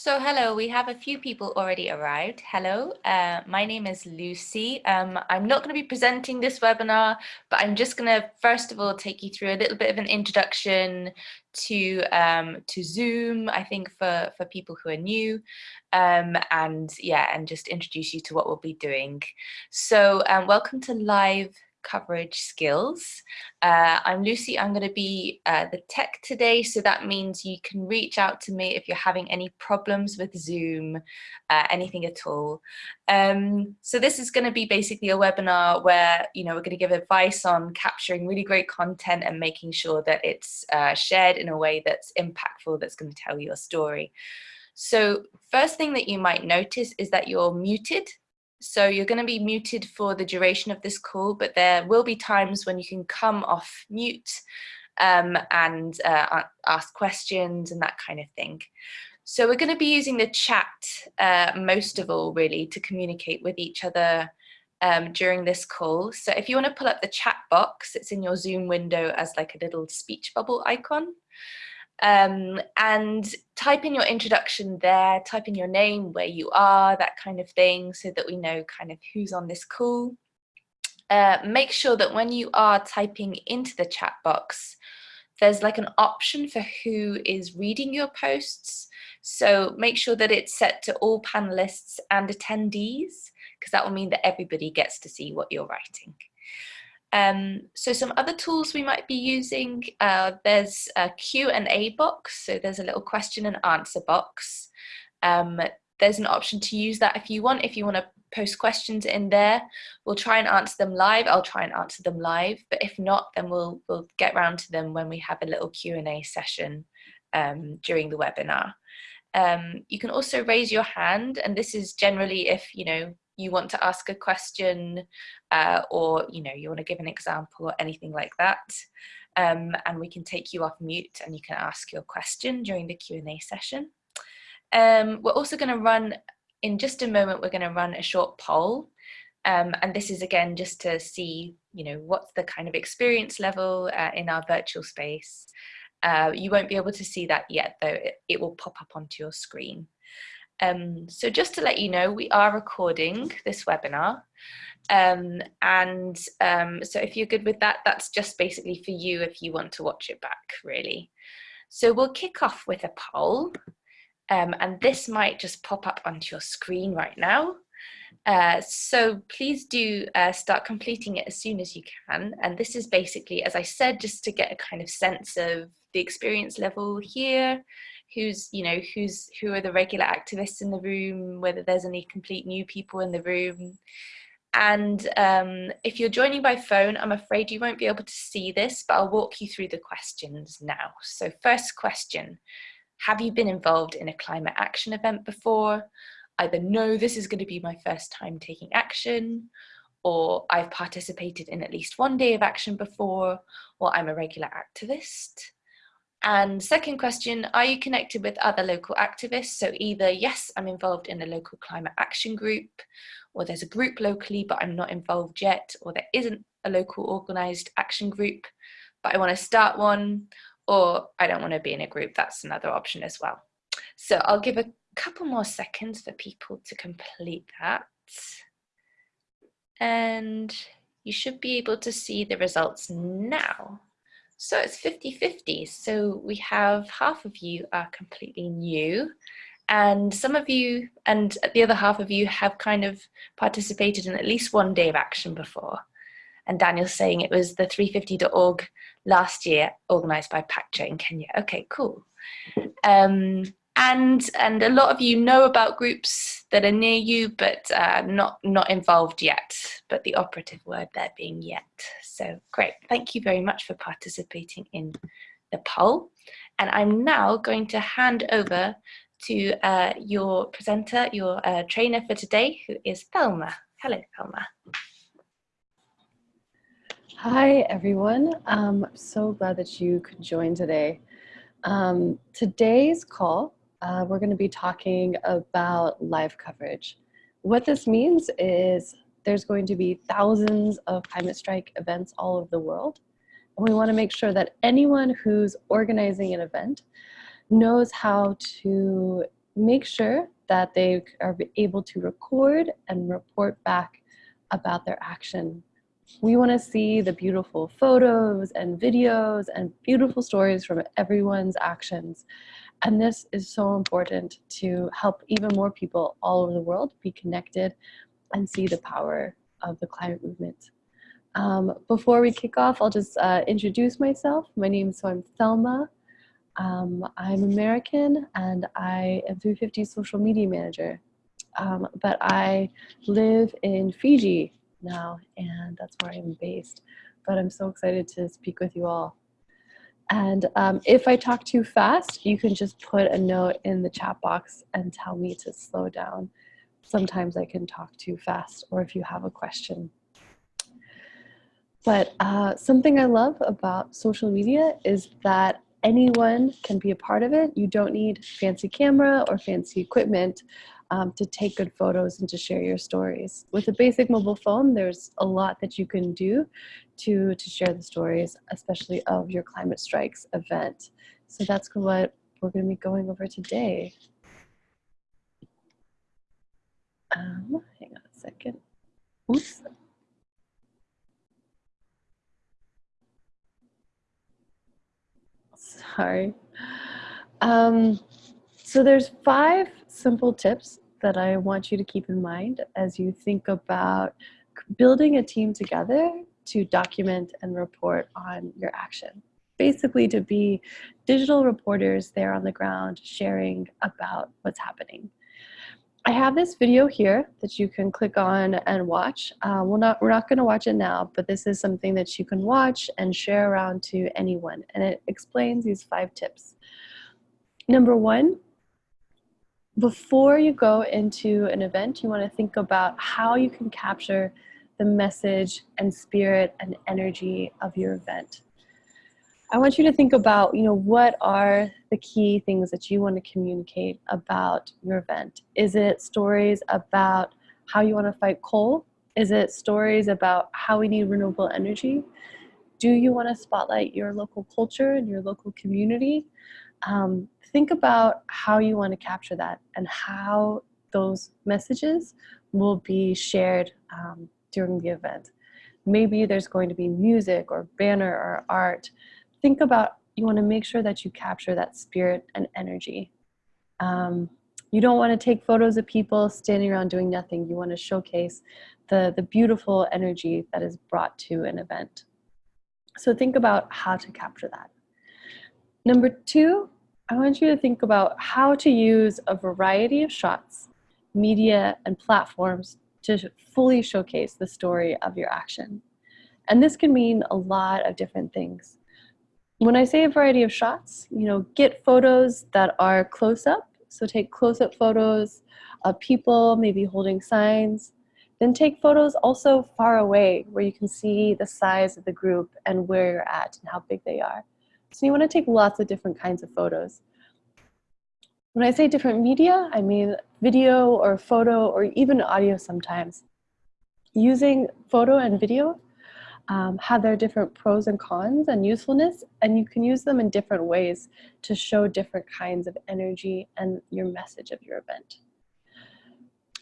So hello, we have a few people already arrived. Hello, uh, my name is Lucy. Um, I'm not going to be presenting this webinar, but I'm just going to first of all take you through a little bit of an introduction to um, to Zoom, I think for, for people who are new, um, and yeah, and just introduce you to what we'll be doing. So um, welcome to live coverage skills. Uh, I'm Lucy, I'm going to be uh, the tech today, so that means you can reach out to me if you're having any problems with Zoom, uh, anything at all. Um, so this is going to be basically a webinar where, you know, we're going to give advice on capturing really great content and making sure that it's uh, shared in a way that's impactful, that's going to tell your story. So first thing that you might notice is that you're muted so you're going to be muted for the duration of this call, but there will be times when you can come off mute um, and uh, ask questions and that kind of thing. So we're going to be using the chat uh, most of all, really, to communicate with each other um, during this call. So if you want to pull up the chat box, it's in your Zoom window as like a little speech bubble icon um, and type in your introduction there, type in your name, where you are, that kind of thing, so that we know kind of who's on this call. Uh, make sure that when you are typing into the chat box, there's like an option for who is reading your posts. So make sure that it's set to all panelists and attendees, because that will mean that everybody gets to see what you're writing. Um, so some other tools we might be using, uh, there's a Q&A box, so there's a little question and answer box. Um, there's an option to use that if you want, if you want to post questions in there, we'll try and answer them live, I'll try and answer them live, but if not, then we'll, we'll get round to them when we have a little Q&A session um, during the webinar. Um, you can also raise your hand, and this is generally if, you know, you want to ask a question uh, or you know you want to give an example or anything like that um, and we can take you off mute and you can ask your question during the Q&A session. Um, we're also going to run in just a moment we're going to run a short poll um, and this is again just to see you know what's the kind of experience level uh, in our virtual space. Uh, you won't be able to see that yet though it, it will pop up onto your screen. Um, so just to let you know, we are recording this webinar. Um, and um, so if you're good with that, that's just basically for you if you want to watch it back, really. So we'll kick off with a poll. Um, and this might just pop up onto your screen right now. Uh, so please do uh, start completing it as soon as you can. And this is basically, as I said, just to get a kind of sense of the experience level here, who's you know who's who are the regular activists in the room whether there's any complete new people in the room. And um, if you're joining by phone I'm afraid you won't be able to see this but I'll walk you through the questions now. So first question have you been involved in a climate action event before? Either no this is going to be my first time taking action or I've participated in at least one day of action before or I'm a regular activist and second question, are you connected with other local activists? So either, yes, I'm involved in a local climate action group, or there's a group locally, but I'm not involved yet, or there isn't a local organised action group, but I want to start one, or I don't want to be in a group, that's another option as well. So I'll give a couple more seconds for people to complete that. And you should be able to see the results now. So it's 50-50. So we have half of you are completely new and some of you and the other half of you have kind of participated in at least one day of action before. And Daniel's saying it was the 350.org last year organized by PACJA in Kenya. Okay, cool. Um, and and a lot of you know about groups that are near you but uh, not not involved yet but the operative word there being yet. So great. Thank you very much for participating in the poll. And I'm now going to hand over to uh, your presenter your uh, trainer for today who is Thelma. Hello Thelma. Hi everyone. I'm so glad that you could join today. Um, today's call uh, we're going to be talking about live coverage. What this means is there's going to be thousands of climate strike events all over the world. And we want to make sure that anyone who's organizing an event knows how to make sure that they are able to record and report back about their action. We want to see the beautiful photos and videos and beautiful stories from everyone's actions. And this is so important to help even more people all over the world be connected and see the power of the climate movement. Um, before we kick off, I'll just uh, introduce myself. My name is, so I'm Thelma. Um, I'm American and I am 350 social media manager. Um, but I live in Fiji now and that's where I'm based. But I'm so excited to speak with you all. And um, if I talk too fast, you can just put a note in the chat box and tell me to slow down. Sometimes I can talk too fast or if you have a question. But uh, something I love about social media is that anyone can be a part of it. You don't need fancy camera or fancy equipment um, to take good photos and to share your stories. With a basic mobile phone, there's a lot that you can do to, to share the stories, especially of your Climate Strikes event. So that's what we're gonna be going over today. Um, hang on a second. Oops. Sorry. Um, so there's five simple tips that I want you to keep in mind as you think about building a team together to document and report on your action. Basically to be digital reporters there on the ground sharing about what's happening. I have this video here that you can click on and watch. Uh, we're not, we're not gonna watch it now, but this is something that you can watch and share around to anyone. And it explains these five tips. Number one, before you go into an event, you wanna think about how you can capture the message and spirit and energy of your event. I want you to think about, you know, what are the key things that you want to communicate about your event? Is it stories about how you want to fight coal? Is it stories about how we need renewable energy? Do you want to spotlight your local culture and your local community? Um, think about how you want to capture that and how those messages will be shared um, during the event. Maybe there's going to be music or banner or art think about, you wanna make sure that you capture that spirit and energy. Um, you don't wanna take photos of people standing around doing nothing. You wanna showcase the, the beautiful energy that is brought to an event. So think about how to capture that. Number two, I want you to think about how to use a variety of shots, media, and platforms to fully showcase the story of your action. And this can mean a lot of different things. When I say a variety of shots, you know, get photos that are close up. So take close up photos of people maybe holding signs. Then take photos also far away where you can see the size of the group and where you're at and how big they are. So you want to take lots of different kinds of photos. When I say different media, I mean video or photo or even audio sometimes. Using photo and video um, have their different pros and cons and usefulness, and you can use them in different ways to show different kinds of energy and your message of your event.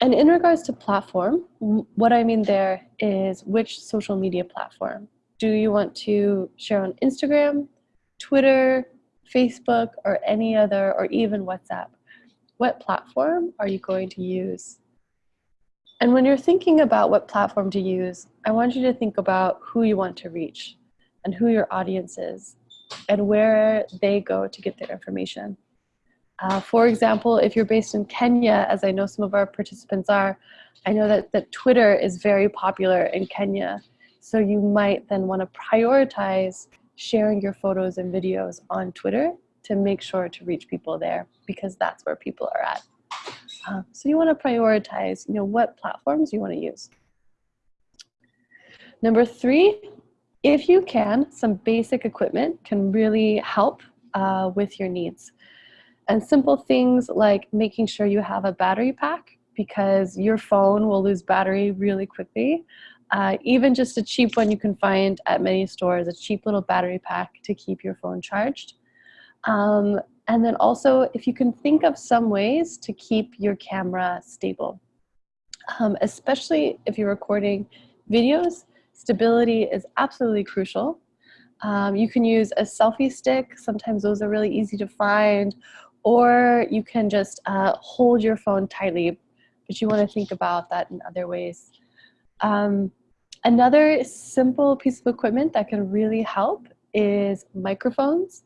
And in regards to platform, what I mean there is which social media platform. Do you want to share on Instagram, Twitter, Facebook, or any other, or even WhatsApp? What platform are you going to use? And when you're thinking about what platform to use, I want you to think about who you want to reach and who your audience is and where they go to get their information. Uh, for example, if you're based in Kenya, as I know some of our participants are, I know that, that Twitter is very popular in Kenya. So you might then want to prioritize sharing your photos and videos on Twitter to make sure to reach people there because that's where people are at. Uh, so you want to prioritize, you know, what platforms you want to use. Number three, if you can, some basic equipment can really help uh, with your needs. And simple things like making sure you have a battery pack because your phone will lose battery really quickly. Uh, even just a cheap one you can find at many stores, a cheap little battery pack to keep your phone charged. Um, And then also, if you can think of some ways to keep your camera stable, um, especially if you're recording videos, stability is absolutely crucial. Um, you can use a selfie stick. Sometimes those are really easy to find. Or you can just uh, hold your phone tightly, but you want to think about that in other ways. Um, another simple piece of equipment that can really help is microphones,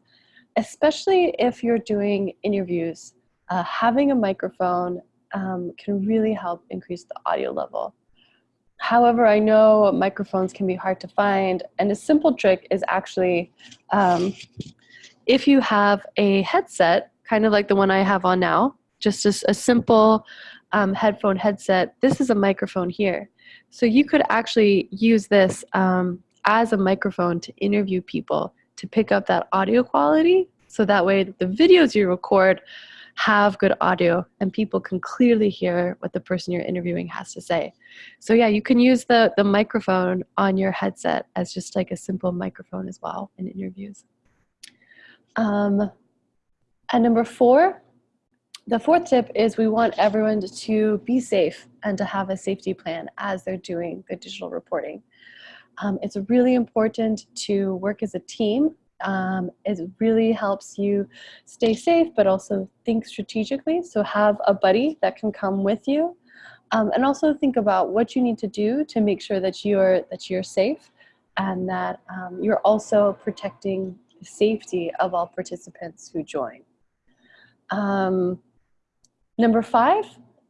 especially if you're doing interviews. Uh, having a microphone um, can really help increase the audio level. However, I know microphones can be hard to find, and a simple trick is actually um, if you have a headset, kind of like the one I have on now, just a, a simple um, headphone headset, this is a microphone here. So you could actually use this um, as a microphone to interview people to pick up that audio quality so that way the videos you record have good audio and people can clearly hear what the person you're interviewing has to say. So yeah, you can use the, the microphone on your headset as just like a simple microphone as well in interviews. Um, and number four, the fourth tip is we want everyone to be safe and to have a safety plan as they're doing the digital reporting. Um, it's really important to work as a team um, it really helps you stay safe, but also think strategically. So have a buddy that can come with you. Um, and also think about what you need to do to make sure that you're, that you're safe and that um, you're also protecting the safety of all participants who join. Um, number five,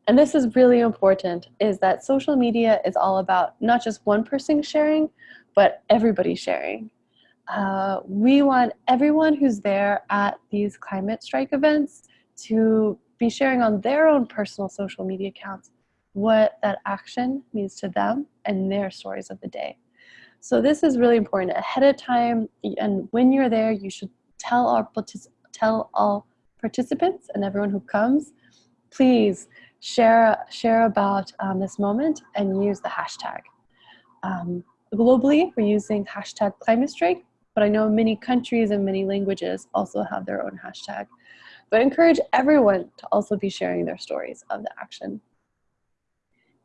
and this is really important, is that social media is all about not just one person sharing, but everybody sharing. Uh, we want everyone who's there at these climate strike events to be sharing on their own personal social media accounts what that action means to them and their stories of the day. So this is really important ahead of time and when you're there you should tell our tell all participants and everyone who comes please share share about um, this moment and use the hashtag. Um, globally we're using hashtag climate strike but I know many countries and many languages also have their own hashtag. But I encourage everyone to also be sharing their stories of the action.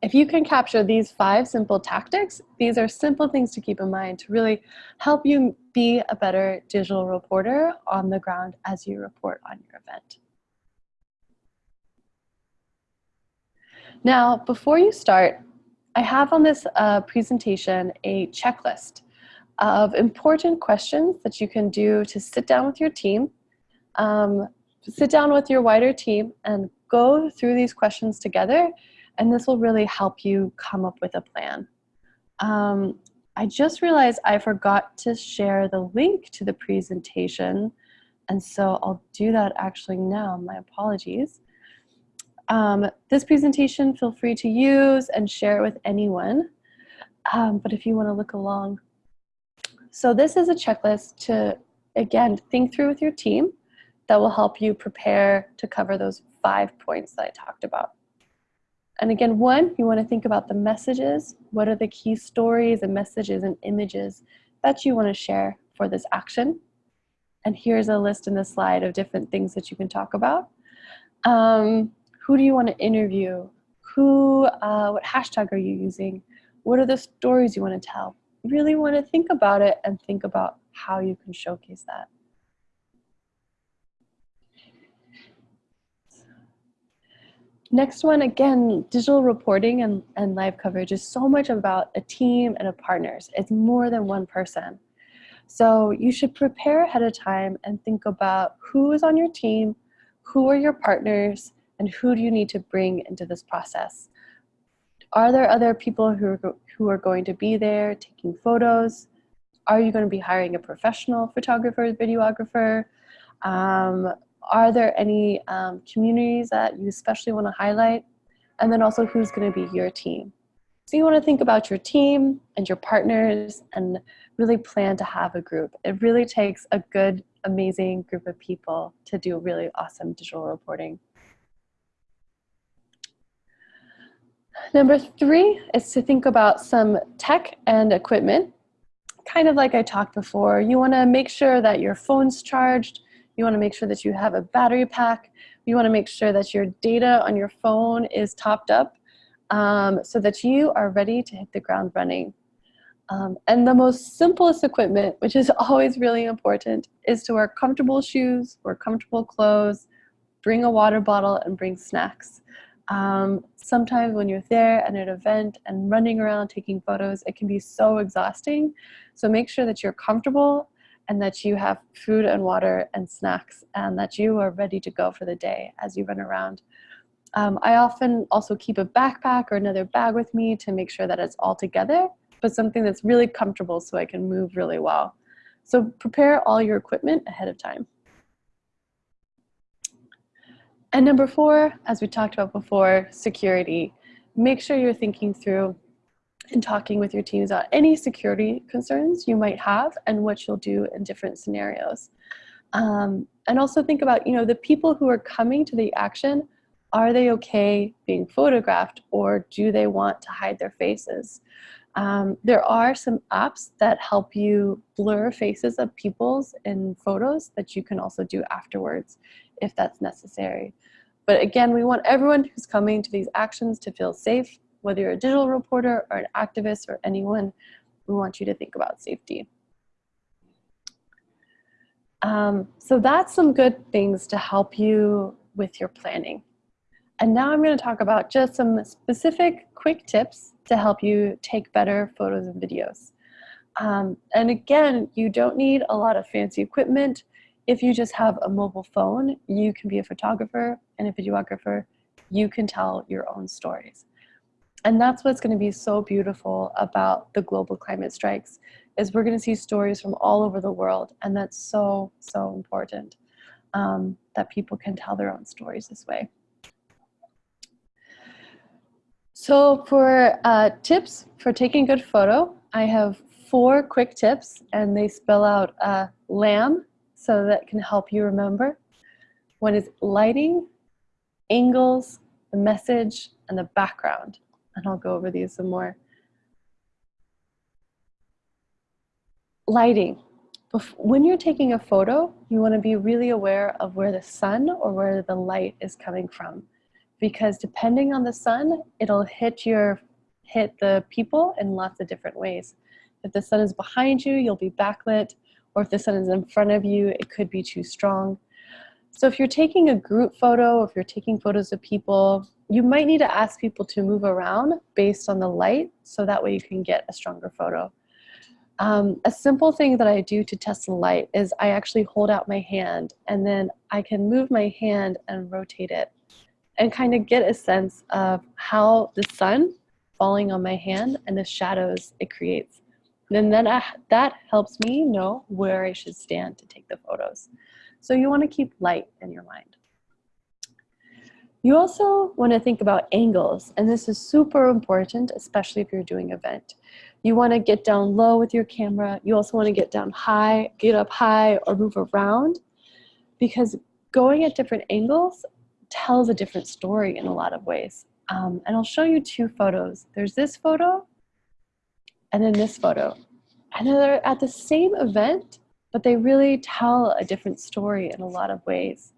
If you can capture these five simple tactics, these are simple things to keep in mind to really help you be a better digital reporter on the ground as you report on your event. Now, before you start, I have on this uh, presentation a checklist of important questions that you can do to sit down with your team, um, sit down with your wider team and go through these questions together and this will really help you come up with a plan. Um, I just realized I forgot to share the link to the presentation and so I'll do that actually now, my apologies. Um, this presentation, feel free to use and share it with anyone. Um, but if you wanna look along so this is a checklist to, again, think through with your team that will help you prepare to cover those five points that I talked about. And again, one, you want to think about the messages. What are the key stories and messages and images that you want to share for this action? And here's a list in the slide of different things that you can talk about. Um, who do you want to interview? Who, uh, what hashtag are you using? What are the stories you want to tell? really want to think about it and think about how you can showcase that. Next one, again, digital reporting and, and live coverage is so much about a team and a partners. It's more than one person. So you should prepare ahead of time and think about who is on your team, who are your partners, and who do you need to bring into this process. Are there other people who are, who are going to be there taking photos? Are you going to be hiring a professional photographer, videographer? Um, are there any um, communities that you especially want to highlight? And then also who's going to be your team? So you want to think about your team and your partners and really plan to have a group. It really takes a good, amazing group of people to do really awesome digital reporting. Number three is to think about some tech and equipment. Kind of like I talked before, you wanna make sure that your phone's charged, You wanna make sure that you have a battery pack. You wanna make sure that your data on your phone is topped up um, so that you are ready to hit the ground running. Um, and the most simplest equipment, which is always really important, is to wear comfortable shoes, wear comfortable clothes, bring a water bottle, and bring snacks. Um, sometimes when you're there at an event and running around taking photos, it can be so exhausting. So make sure that you're comfortable and that you have food and water and snacks and that you are ready to go for the day as you run around. Um, I often also keep a backpack or another bag with me to make sure that it's all together, but something that's really comfortable so I can move really well. So prepare all your equipment ahead of time. And number four, as we talked about before, security. Make sure you're thinking through and talking with your teams about any security concerns you might have and what you'll do in different scenarios. Um, and also think about, you know, the people who are coming to the action are they okay being photographed or do they want to hide their faces? Um, there are some apps that help you blur faces of people's in photos that you can also do afterwards if that's necessary. But again, we want everyone who's coming to these actions to feel safe, whether you're a digital reporter or an activist or anyone, we want you to think about safety. Um, so that's some good things to help you with your planning. And now I'm going to talk about just some specific quick tips to help you take better photos and videos. Um, and again, you don't need a lot of fancy equipment. If you just have a mobile phone, you can be a photographer and a videographer. You can tell your own stories. And that's what's going to be so beautiful about the global climate strikes is we're going to see stories from all over the world. And that's so, so important um, that people can tell their own stories this way. So for uh, tips for taking good photo, I have four quick tips and they spell out uh, LAMB, so that can help you remember. One is lighting, angles, the message, and the background. And I'll go over these some more. Lighting. When you're taking a photo, you want to be really aware of where the sun or where the light is coming from because depending on the sun, it'll hit your hit the people in lots of different ways. If the sun is behind you, you'll be backlit, or if the sun is in front of you, it could be too strong. So if you're taking a group photo, if you're taking photos of people, you might need to ask people to move around based on the light, so that way you can get a stronger photo. Um, a simple thing that I do to test the light is I actually hold out my hand and then I can move my hand and rotate it and kind of get a sense of how the sun falling on my hand and the shadows it creates. Then that, that helps me know where I should stand to take the photos. So you want to keep light in your mind. You also want to think about angles, and this is super important, especially if you're doing event. You want to get down low with your camera. You also want to get down high, get up high, or move around, because going at different angles tells a different story in a lot of ways. Um, and I'll show you two photos. There's this photo and then this photo. And they're at the same event, but they really tell a different story in a lot of ways.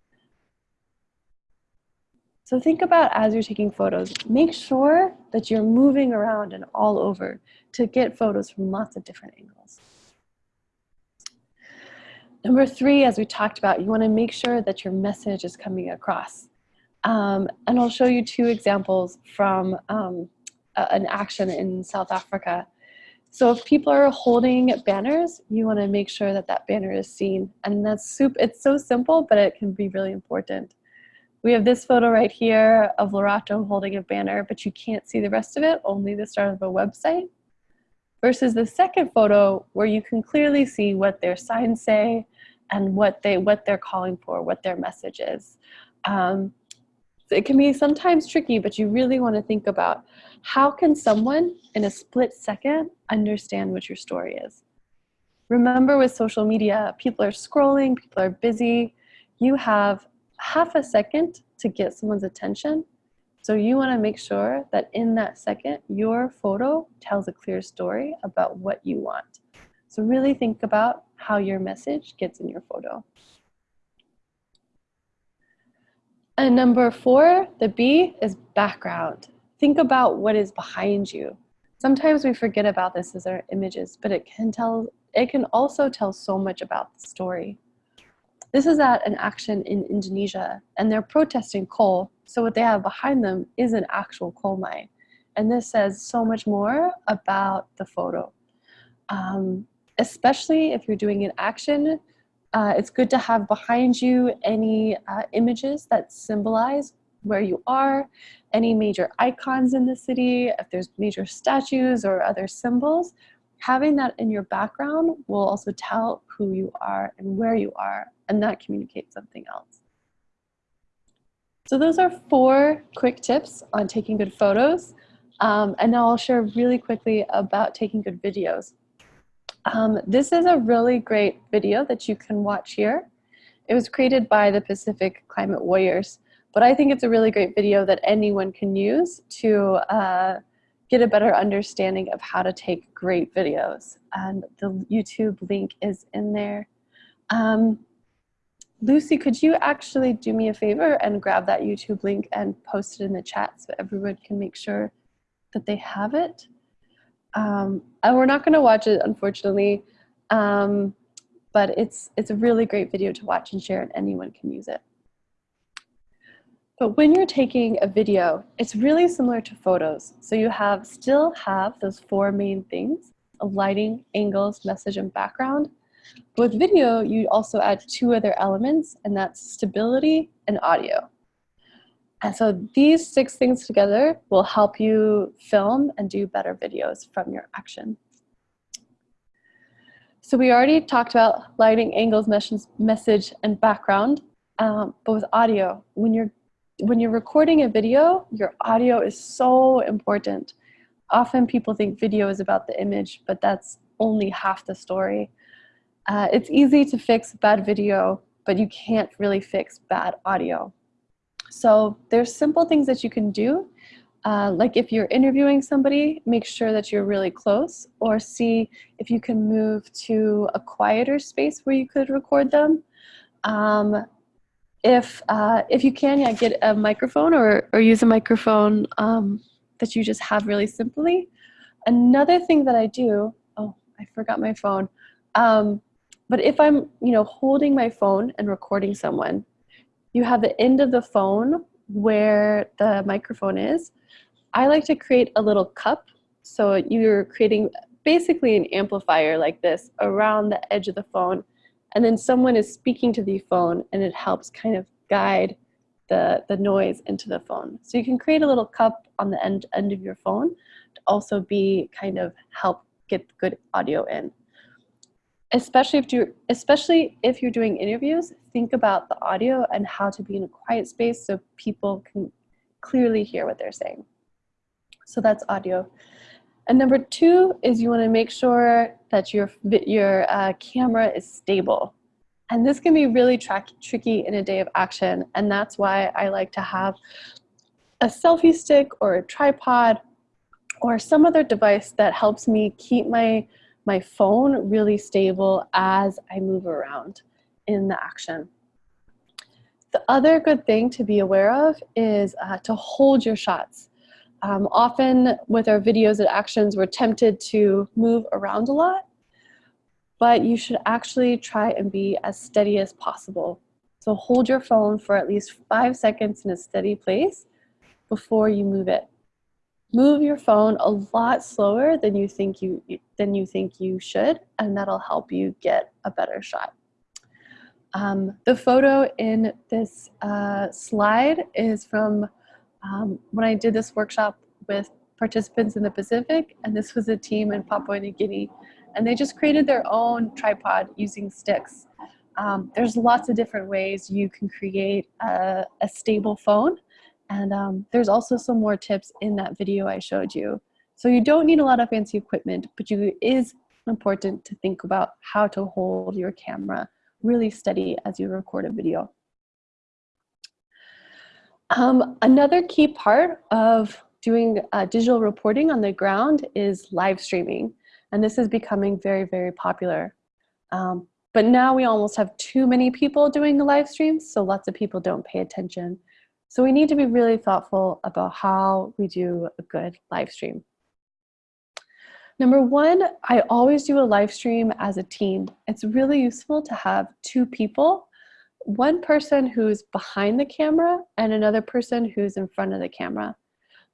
So think about as you're taking photos, make sure that you're moving around and all over to get photos from lots of different angles. Number three, as we talked about, you wanna make sure that your message is coming across. Um, and I'll show you two examples from um, an action in South Africa. So if people are holding banners, you want to make sure that that banner is seen. And that's soup. It's so simple, but it can be really important. We have this photo right here of Lerato holding a banner, but you can't see the rest of it, only the start of a website. Versus the second photo where you can clearly see what their signs say and what, they, what they're calling for, what their message is. Um, it can be sometimes tricky, but you really want to think about how can someone in a split second understand what your story is. Remember with social media, people are scrolling, people are busy. You have half a second to get someone's attention. So you want to make sure that in that second, your photo tells a clear story about what you want. So really think about how your message gets in your photo. And number four, the B is background. Think about what is behind you. Sometimes we forget about this as our images, but it can tell, it can also tell so much about the story. This is at an action in Indonesia and they're protesting coal. So what they have behind them is an actual coal mine. And this says so much more about the photo. Um, especially if you're doing an action, uh, it's good to have behind you any uh, images that symbolize where you are, any major icons in the city, if there's major statues or other symbols, having that in your background will also tell who you are and where you are, and that communicates something else. So those are four quick tips on taking good photos. Um, and now I'll share really quickly about taking good videos. Um, this is a really great video that you can watch here. It was created by the Pacific Climate Warriors, but I think it's a really great video that anyone can use to uh, get a better understanding of how to take great videos. And the YouTube link is in there. Um, Lucy, could you actually do me a favor and grab that YouTube link and post it in the chat so everyone can make sure that they have it? Um, and we're not going to watch it, unfortunately, um, but it's, it's a really great video to watch and share and anyone can use it. But when you're taking a video, it's really similar to photos. So you have still have those four main things, lighting, angles, message, and background. With video, you also add two other elements, and that's stability and audio. And so these six things together will help you film and do better videos from your action. So we already talked about lighting, angles, message, and background, um, but with audio, when you're, when you're recording a video, your audio is so important. Often people think video is about the image, but that's only half the story. Uh, it's easy to fix bad video, but you can't really fix bad audio. So there's simple things that you can do. Uh, like if you're interviewing somebody, make sure that you're really close or see if you can move to a quieter space where you could record them. Um, if, uh, if you can, yeah, get a microphone or, or use a microphone um, that you just have really simply. Another thing that I do, oh, I forgot my phone. Um, but if I'm, you know, holding my phone and recording someone, you have the end of the phone where the microphone is. I like to create a little cup. So you're creating basically an amplifier like this around the edge of the phone. And then someone is speaking to the phone and it helps kind of guide the, the noise into the phone. So you can create a little cup on the end, end of your phone to also be kind of help get good audio in especially if you especially if you're doing interviews think about the audio and how to be in a quiet space so people can clearly hear what they're saying. So that's audio. And number two is you want to make sure that your your uh, camera is stable. And this can be really tricky in a day of action and that's why I like to have a selfie stick or a tripod or some other device that helps me keep my my phone really stable as I move around in the action. The other good thing to be aware of is uh, to hold your shots. Um, often with our videos and actions, we're tempted to move around a lot, but you should actually try and be as steady as possible. So hold your phone for at least five seconds in a steady place before you move it move your phone a lot slower than you think you than you think you should and that'll help you get a better shot. Um, the photo in this uh, slide is from um, when I did this workshop with participants in the Pacific and this was a team in Papua New Guinea and they just created their own tripod using sticks. Um, there's lots of different ways you can create a, a stable phone and um, there's also some more tips in that video I showed you. So you don't need a lot of fancy equipment, but you, it is important to think about how to hold your camera really steady as you record a video. Um, another key part of doing uh, digital reporting on the ground is live streaming. And this is becoming very, very popular. Um, but now we almost have too many people doing the live streams, so lots of people don't pay attention. So we need to be really thoughtful about how we do a good live stream. Number one, I always do a live stream as a team. It's really useful to have two people, one person who's behind the camera and another person who's in front of the camera.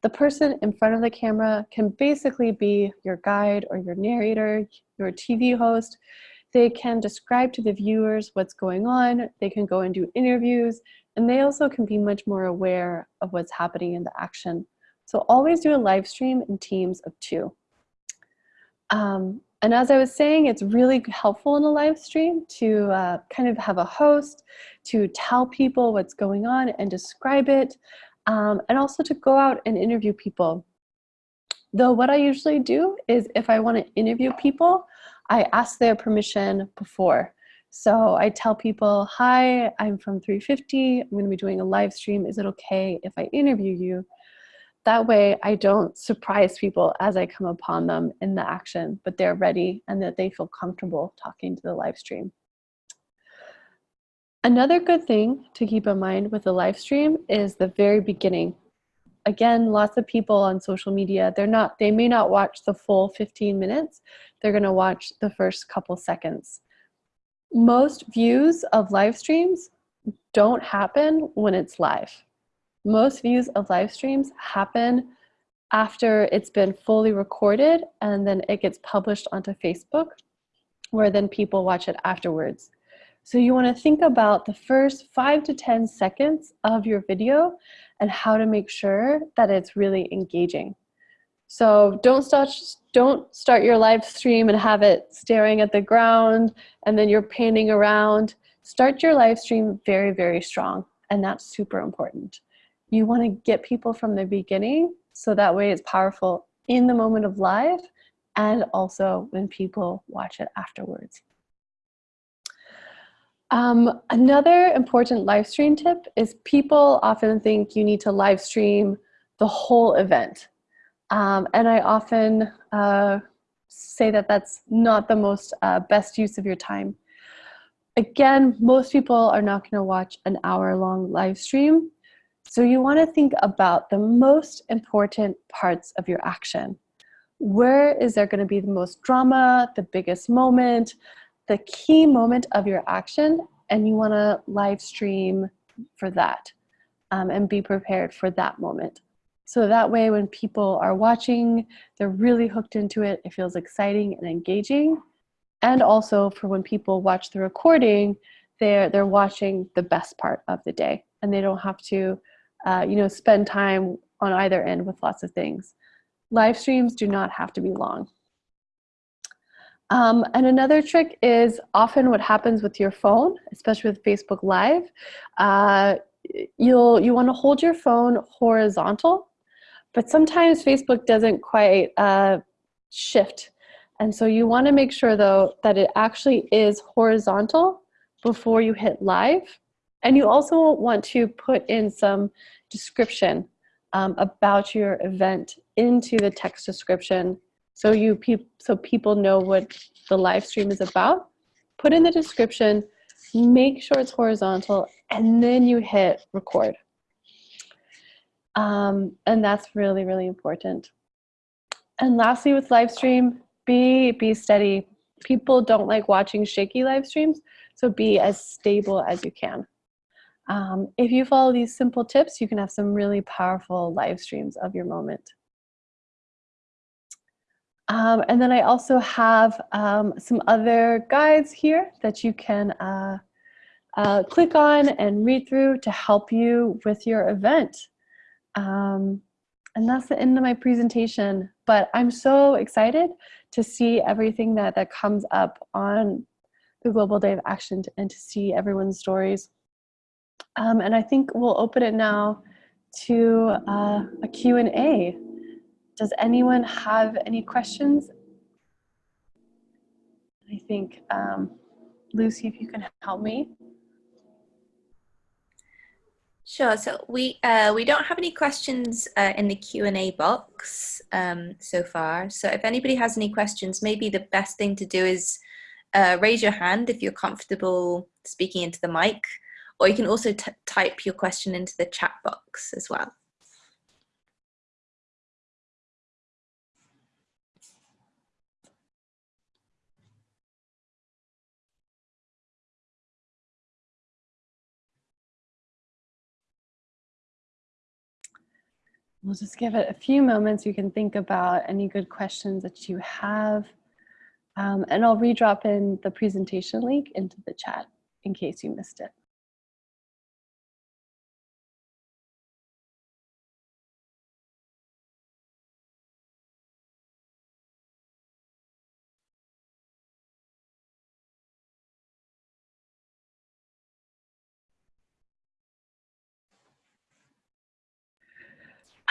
The person in front of the camera can basically be your guide or your narrator, your TV host. They can describe to the viewers what's going on. They can go and do interviews, and they also can be much more aware of what's happening in the action. So always do a live stream in teams of two. Um, and as I was saying, it's really helpful in a live stream to uh, kind of have a host, to tell people what's going on and describe it, um, and also to go out and interview people. Though what I usually do is if I want to interview people, I ask their permission before. So I tell people, hi, I'm from 350. I'm going to be doing a live stream. Is it okay if I interview you? That way I don't surprise people as I come upon them in the action, but they're ready and that they feel comfortable talking to the live stream. Another good thing to keep in mind with the live stream is the very beginning. Again, lots of people on social media, they're not, they may not watch the full 15 minutes. They're gonna watch the first couple seconds. Most views of live streams don't happen when it's live. Most views of live streams happen after it's been fully recorded and then it gets published onto Facebook where then people watch it afterwards. So you wanna think about the first five to 10 seconds of your video and how to make sure that it's really engaging. So don't start, don't start your live stream and have it staring at the ground and then you're panning around. Start your live stream very, very strong and that's super important. You wanna get people from the beginning so that way it's powerful in the moment of live and also when people watch it afterwards. Um, another important live stream tip is people often think you need to live stream the whole event. Um, and I often uh, say that that's not the most uh, best use of your time. Again, most people are not gonna watch an hour long live stream. So you wanna think about the most important parts of your action. Where is there gonna be the most drama, the biggest moment, the key moment of your action and you want to live stream for that um, and be prepared for that moment. So that way when people are watching, they're really hooked into it. It feels exciting and engaging. And also for when people watch the recording, they're, they're watching the best part of the day and they don't have to, uh, you know, spend time on either end with lots of things. Live streams do not have to be long. Um, and another trick is often what happens with your phone, especially with Facebook Live, uh, you'll you want to hold your phone horizontal, but sometimes Facebook doesn't quite uh, shift. And so you want to make sure though that it actually is horizontal before you hit live. And you also want to put in some description um, about your event into the text description so you pe so people know what the live stream is about. Put in the description, make sure it's horizontal, and then you hit record. Um, and that's really, really important. And lastly, with live stream, be, be steady. People don't like watching shaky live streams, so be as stable as you can. Um, if you follow these simple tips, you can have some really powerful live streams of your moment. Um, and then I also have um, some other guides here that you can uh, uh, click on and read through to help you with your event. Um, and that's the end of my presentation. But I'm so excited to see everything that, that comes up on the Global Day of Action and to see everyone's stories. Um, and I think we'll open it now to uh, a Q&A. Does anyone have any questions? I think, um, Lucy, if you can help me. Sure. So we uh, we don't have any questions uh, in the Q and A box um, so far. So if anybody has any questions, maybe the best thing to do is uh, raise your hand if you're comfortable speaking into the mic, or you can also type your question into the chat box as well. We'll just give it a few moments. You can think about any good questions that you have. Um, and I'll redrop in the presentation link into the chat in case you missed it.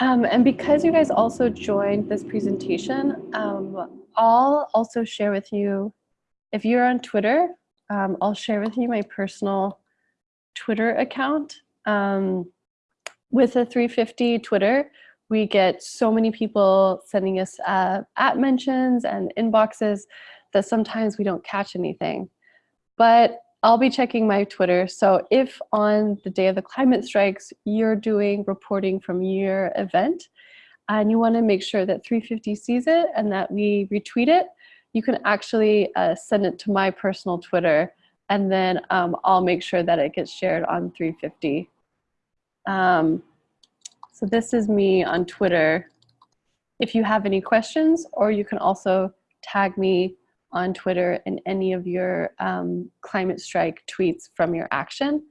Um, and because you guys also joined this presentation, um, I'll also share with you, if you're on Twitter, um, I'll share with you my personal Twitter account. Um, with a 350 Twitter, we get so many people sending us uh, at mentions and inboxes that sometimes we don't catch anything. But I'll be checking my Twitter. So if on the day of the climate strikes, you're doing reporting from your event and you wanna make sure that 350 sees it and that we retweet it, you can actually uh, send it to my personal Twitter and then um, I'll make sure that it gets shared on 350. Um, so this is me on Twitter. If you have any questions, or you can also tag me on Twitter and any of your um, climate strike tweets from your action,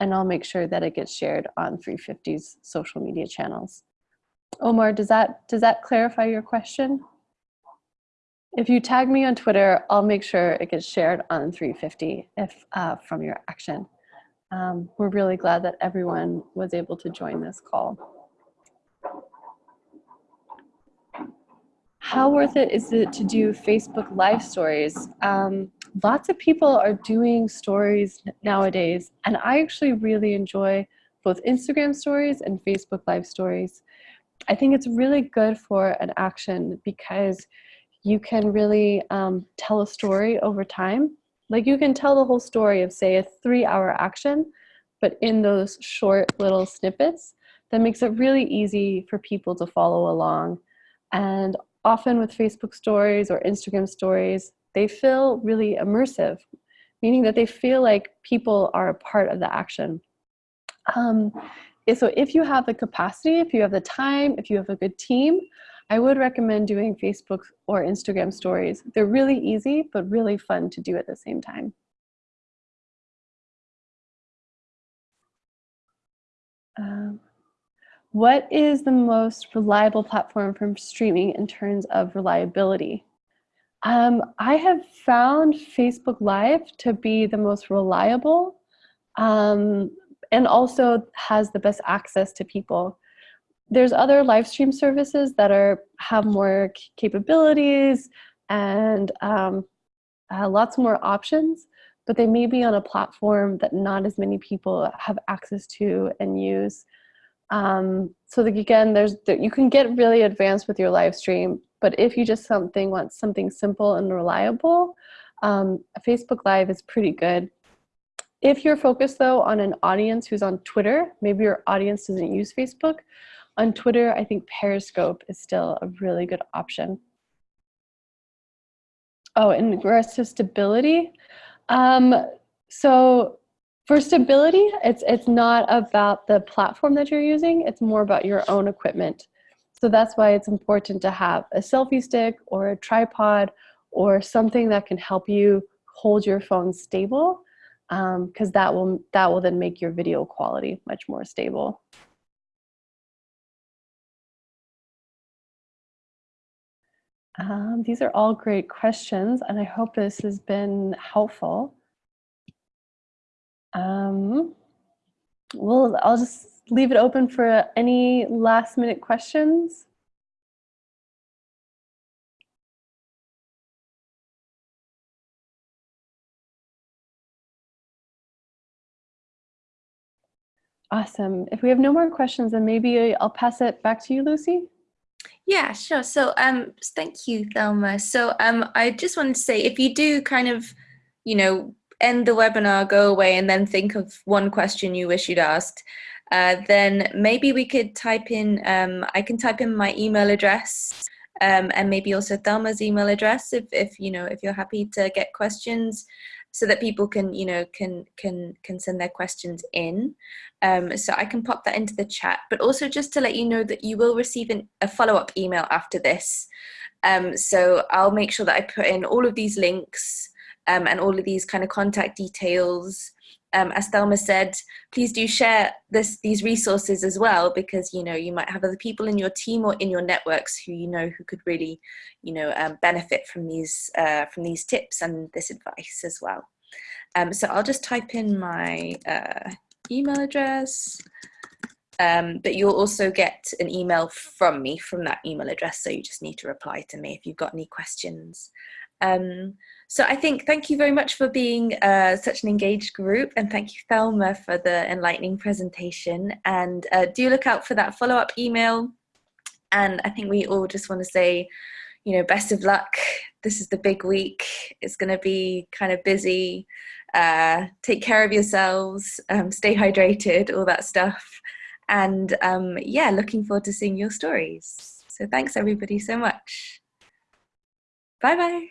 and I'll make sure that it gets shared on 350's social media channels. Omar, does that, does that clarify your question? If you tag me on Twitter, I'll make sure it gets shared on 350 if uh, from your action. Um, we're really glad that everyone was able to join this call. How worth it is it to do Facebook live stories? Um, lots of people are doing stories nowadays, and I actually really enjoy both Instagram stories and Facebook live stories. I think it's really good for an action because you can really um, tell a story over time. Like you can tell the whole story of say a three hour action, but in those short little snippets that makes it really easy for people to follow along. And often with Facebook stories or Instagram stories, they feel really immersive, meaning that they feel like people are a part of the action. Um, so if you have the capacity, if you have the time, if you have a good team, I would recommend doing Facebook or Instagram stories. They're really easy, but really fun to do at the same time. Um, what is the most reliable platform for streaming in terms of reliability? Um, I have found Facebook Live to be the most reliable um, and also has the best access to people. There's other live stream services that are have more capabilities and um, uh, lots more options, but they may be on a platform that not as many people have access to and use. Um, so again, there's you can get really advanced with your live stream, but if you just something want something simple and reliable, um, Facebook Live is pretty good. If you're focused though on an audience who's on Twitter, maybe your audience doesn't use Facebook, on Twitter, I think Periscope is still a really good option. Oh, in regards to stability, um, so for stability, it's, it's not about the platform that you're using, it's more about your own equipment. So that's why it's important to have a selfie stick or a tripod or something that can help you hold your phone stable because um, that, will, that will then make your video quality much more stable. Um, these are all great questions and I hope this has been helpful. Um, well, I'll just leave it open for any last minute questions. Awesome. If we have no more questions, then maybe I'll pass it back to you, Lucy. Yeah, sure. So um, thank you, Thelma. So um, I just wanted to say, if you do kind of, you know, end the webinar, go away and then think of one question you wish you'd asked, uh, then maybe we could type in, um, I can type in my email address um, and maybe also Thelma's email address if, if, you know, if you're happy to get questions so that people can, you know, can, can, can send their questions in. Um, so I can pop that into the chat, but also just to let you know that you will receive an, a follow-up email after this. Um, so I'll make sure that I put in all of these links um, and all of these kind of contact details. Um, as Thelma said, please do share this, these resources as well because you know you might have other people in your team or in your networks who you know who could really you know um, benefit from these uh, from these tips and this advice as well. Um, so I'll just type in my uh, email address. Um, but you'll also get an email from me from that email address. So you just need to reply to me if you've got any questions. Um, so I think thank you very much for being uh, such an engaged group and thank you Thelma for the enlightening presentation. And uh, do look out for that follow-up email. And I think we all just want to say you know best of luck. This is the big week. It's going to be kind of busy. Uh, take care of yourselves um, stay hydrated all that stuff. And um, yeah looking forward to seeing your stories. So thanks everybody so much. Bye bye